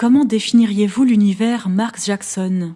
Comment définiriez-vous l'univers Mark Jackson?